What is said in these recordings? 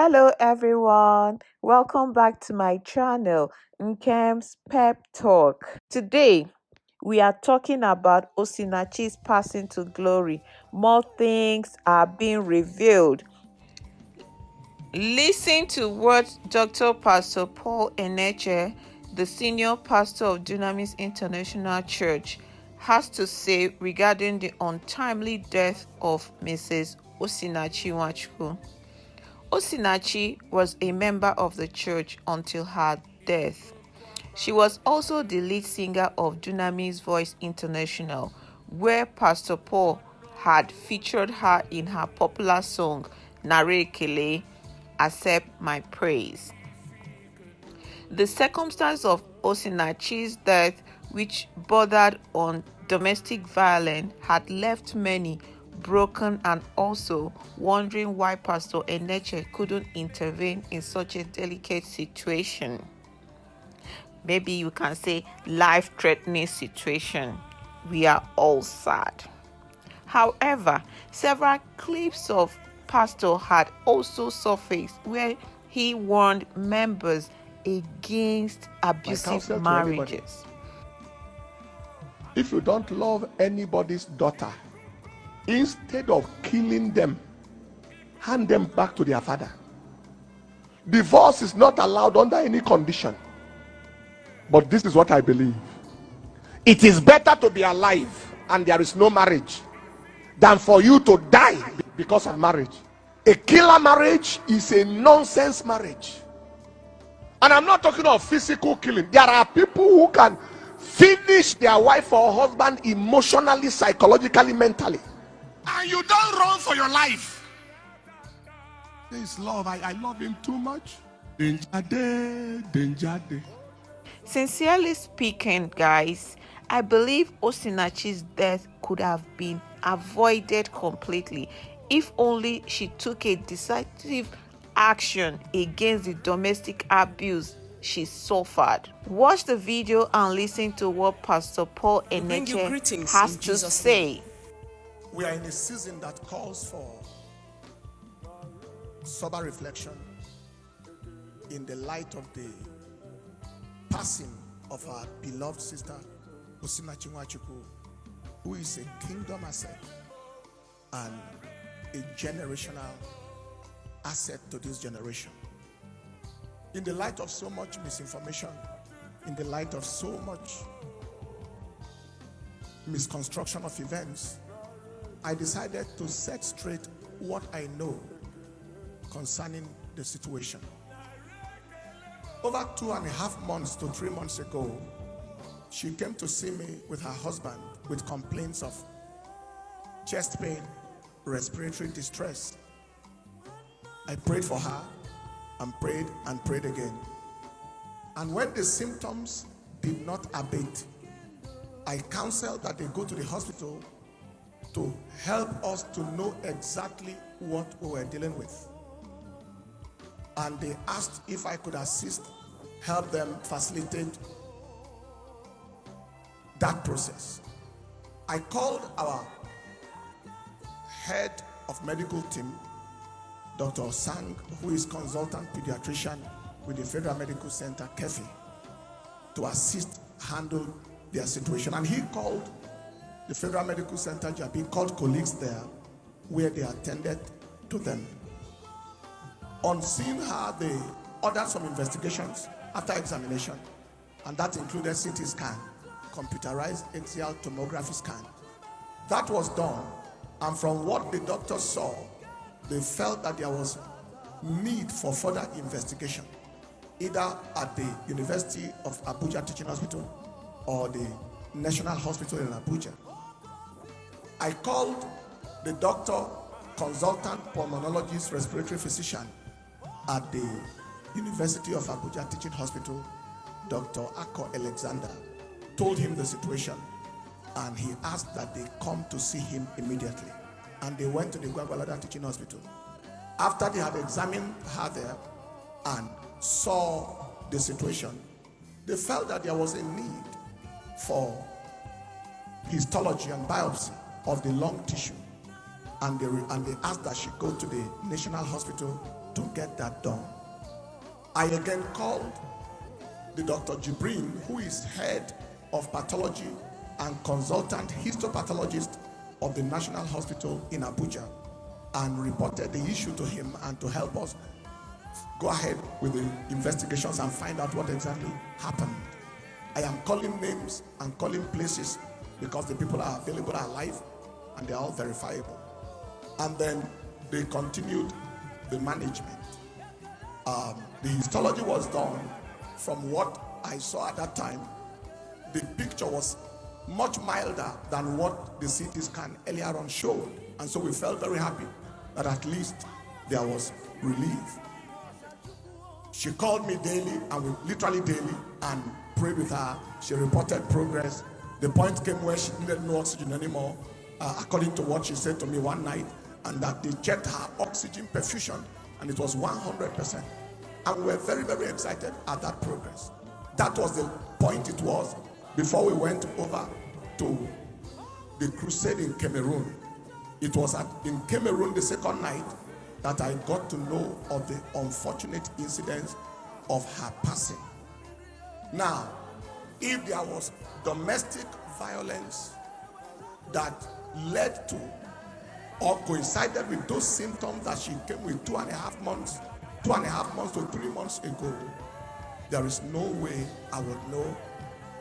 Hello everyone, welcome back to my channel Nkem's Pep Talk. Today we are talking about Osinachi's passing to glory. More things are being revealed. Listen to what Dr. Pastor Paul Enenche, the senior pastor of Dunamis International Church, has to say regarding the untimely death of Mrs. Osinachi Nwachukwu. Osinachi was a member of the church until her death. She was also the lead singer of Dunamis Voice International, where Pastor Paul had featured her in her popular song Nara Ekele, Accept My Praise. The circumstance of Osinachi's death, which bordered on domestic violence, had left many broken and also wondering why Pastor Enenche couldn't intervene in such a delicate situation. Maybe you can say life threatening situation. We are all sad. However, several clips of Pastor had also surfaced where he warned members against abusive marriages. If you don't love anybody's daughter, instead of killing them, hand them back to their father. Divorce is not allowed under any condition. But this is what I believe. It is better to be alive and there is no marriage than for you to die because of marriage. A killer marriage is a nonsense marriage. And I'm not talking of physical killing. There are people who can finish their wife or husband emotionally, psychologically, mentally and you don't run for your life. This love. I, I love him too much. Danger day, danger day. Sincerely speaking, guys, I believe Osinachi's death could have been avoided completely if only she took a decisive action against the domestic abuse she suffered. Watch the video and listen to what Pastor Paul Enenche has to say. We are in a season that calls for sober reflection in the light of the passing of our beloved sister Osinachi Nwachukwu, who is a kingdom asset and a generational asset to this generation. In the light of so much misinformation, in the light of so much misconstruction of events, I decided to set straight what I know concerning the situation. Over two and a half months to three months ago, she came to see me with her husband with complaints of chest pain, respiratory distress. I prayed for her and prayed and prayed again. And when the symptoms did not abate, I counseled that they go to the hospital to help us to know exactly what we were dealing with. And they asked if I could assist, help them facilitate that process. I called our head of medical team, Dr. Sang, who is consultant pediatrician with the Federal Medical Center, Keffi, to assist handle their situation. And he called the Federal Medical Center Jabi called colleagues there where they attended to them. On seeing her, they ordered some investigations after examination, and that included CT scan, computerized axial tomography scan. That was done, and from what the doctors saw, they felt that there was need for further investigation, either at the University of Abuja Teaching Hospital or the National Hospital in Abuja. I called the doctor, consultant pulmonologist, respiratory physician at the University of Abuja Teaching Hospital, Dr. Akko Alexander, told him the situation and he asked that they come to see him immediately. And they went to the Gwagwalada Teaching Hospital. After they had examined her there and saw the situation, they felt that there was a need for histology and biopsy of the lung tissue and they, and they asked that she go to the National Hospital to get that done. I again called the Dr. Jibrin, who is head of pathology and consultant histopathologist of the National Hospital in Abuja, and reported the issue to him and to help us go ahead with the investigations and find out what exactly happened. I am calling names and calling places because the people are available are alive and they're all verifiable. And then they continued the management. Um, the histology was done from what I saw at that time. The picture was much milder than what the CT scan earlier on showed. And so we felt very happy that at least there was relief. She called me daily and we literally daily and prayed with her. She reported progress. The point came where she needed no oxygen anymore, uh, according to what she said to me one night, and that they checked her oxygen perfusion and it was 100%. And we were very, very excited at that progress. That was the point it was before we went over to the crusade in Cameroon. It was at, in Cameroon the second night that I got to know of the unfortunate incidents of her passing. Now, if there was domestic violence that led to or coincided with those symptoms that she came with two and a half months, two and a half months to three months ago, there is no way I would know.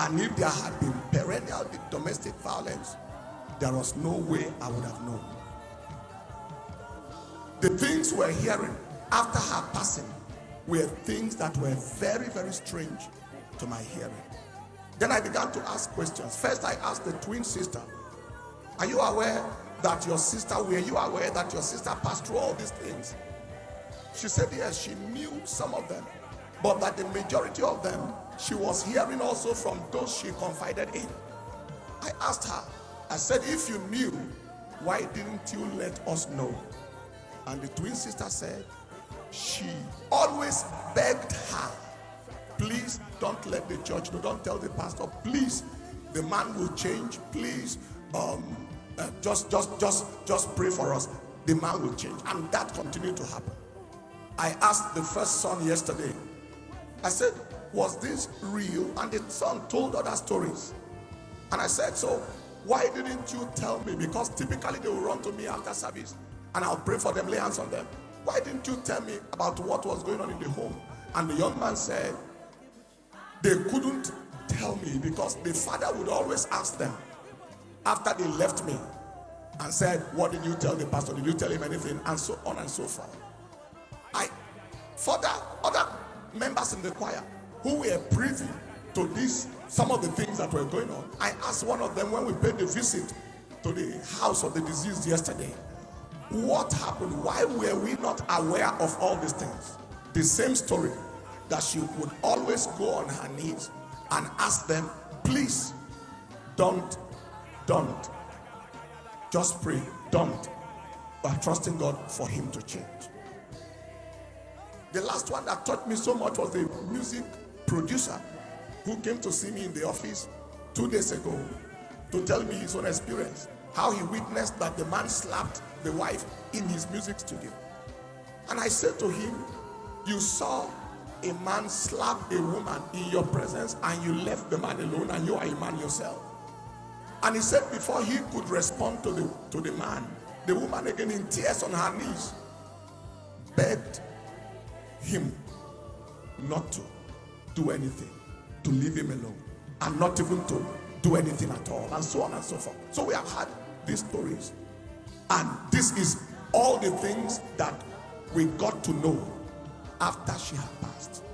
And if there had been perennial domestic violence, there was no way I would have known. The things we're hearing after her passing were things that were very, very strange to my hearing. Then I began to ask questions. First, I asked the twin sister, Are you aware that your sister, were you aware that your sister passed through all these things? She said, Yes, she knew some of them, but that the majority of them she was hearing also from those she confided in. I asked her, I said, If you knew, why didn't you let us know? And the twin sister said, She always begged her, Please don't let the church know, don't tell the pastor, please, the man will change, please. Um, uh, just just just just pray for us. The man will change. And that continued to happen. I asked the first son yesterday. I said was this real? And the son told other stories. And i said so why didn't you tell me? Because typically they will run to me after service and i'll pray for them lay hands on them. Why didn't you tell me about what was going on in the home? And the young man said they couldn't tell me because the father would always ask them after they left me and said, What did you tell the pastor? Did you tell him anything? And so on and so forth. I further other members in the choir who were privy to this, some of the things that were going on. I asked one of them when we paid the visit to the house of the deceased yesterday, what happened? Why were we not aware of all these things? The same story that she would always go on her knees and ask them, please don't, don't. Just pray, don't. By trusting God for Him to change. The last one that taught me so much was the music producer who came to see me in the office two days ago to tell me his own experience. How he witnessed that the man slapped the wife in his music studio. And I said to him, You saw a man slap a woman in your presence and you left the man alone and you are a man yourself. And he said before he could respond to the to the man, the woman again in tears on her knees begged him not to do anything, to leave him alone, and not even to do anything at all, and so on and so forth. So we have had these stories, and this is all the things that we got to know after she had passed.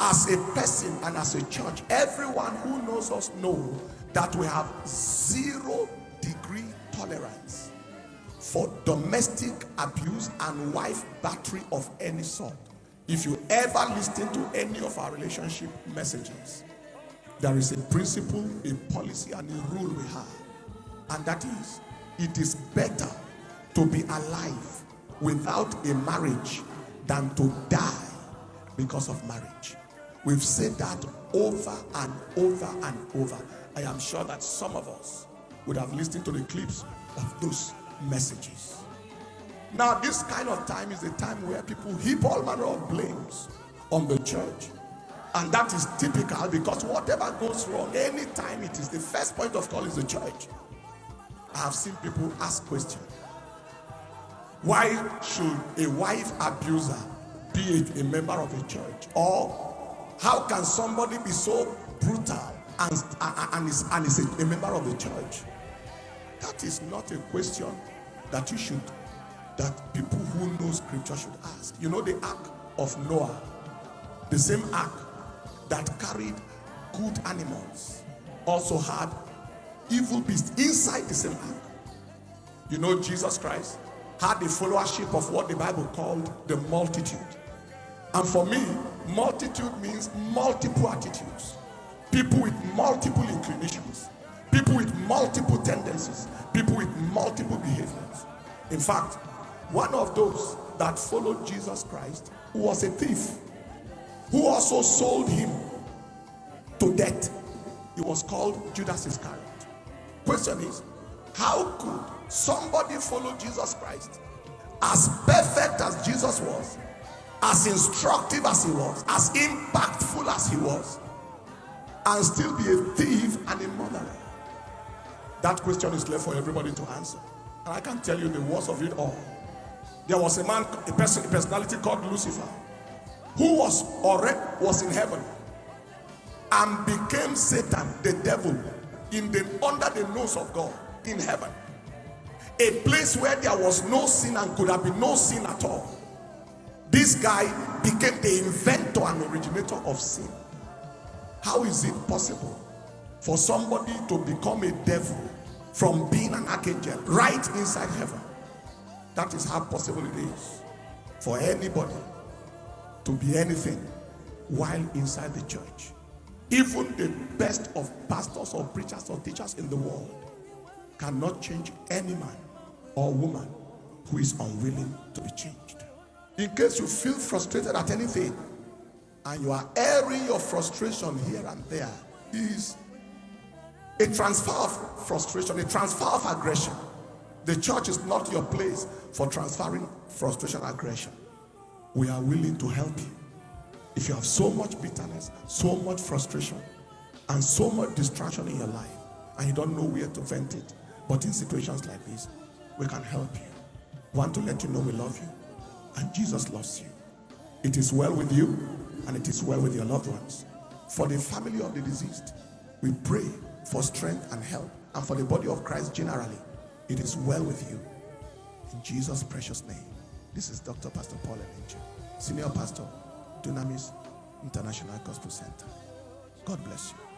As a person and as a church, everyone who knows us know that we have zero degree tolerance for domestic abuse and wife battery of any sort. If you ever listen to any of our relationship messages, there is a principle, a policy, and a rule we have. And that is, it is better to be alive without a marriage than to die because of marriage. We've said that over and over and over. I am sure that some of us would have listened to the clips of those messages. Now, this kind of time is the time where people heap all manner of blames on the church. And that is typical because whatever goes wrong, anytime it is the first point of call is the church. I have seen people ask questions. Why should a wife abuser be a, a member of a church? Or how can somebody be so brutal and, and, is, and is a, a member of the church? That is not a question that you should, that people who know scripture should ask. You know the ark of Noah, the same ark that carried good animals also had evil beasts inside the same ark. You know Jesus Christ had the followership of what the Bible called the multitude. And for me, multitude means multiple attitudes, people with multiple inclinations, people with multiple tendencies, people with multiple behaviors. In fact, one of those that followed Jesus Christ who was a thief, who also sold him to death, he was called Judas Iscariot. Question is, how could somebody follow Jesus Christ as perfect as Jesus was, as instructive as he was, as impactful as he was, and still be a thief and a murderer? That question is left for everybody to answer. And I can tell you the worst of it all. There was a man, a person, a personality called Lucifer, who was already was in heaven and became Satan, the devil, in the under the nose of God in heaven. A place where there was no sin and could have been no sin at all. This guy became the inventor and originator of sin. How is it possible for somebody to become a devil from being an archangel right inside heaven? That is how possible it is for anybody to be anything while inside the church. Even the best of pastors or preachers or teachers in the world cannot change any man or woman who is unwilling to be changed. In case you feel frustrated at anything and you are airing your frustration here and there, is a transfer of frustration, a transfer of aggression. The church is not your place for transferring frustration, aggression. We are willing to help you. If you have so much bitterness, so much frustration, and so much distraction in your life, and you don't know where to vent it, but in situations like this, we can help you. Want to let you know we love you, and Jesus loves you. It is well with you, and it is well with your loved ones. For the family of the deceased, we pray for strength and help, and for the body of Christ generally, it is well with you. In Jesus' precious name. This is Dr. Pastor Paul Enenche, Senior Pastor Dunamis International Gospel Center. God bless you.